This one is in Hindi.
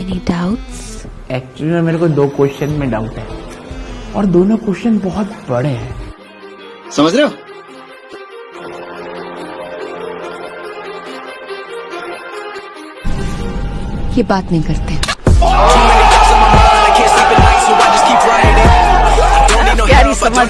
Any doubts? एक्चुअली में मेरे को दो क्वेश्चन में डाउट है। और दोनों क्वेश्चन बहुत बड़े हैं। समझ रहे हो? ये बात नहीं करते। प्यारी समझ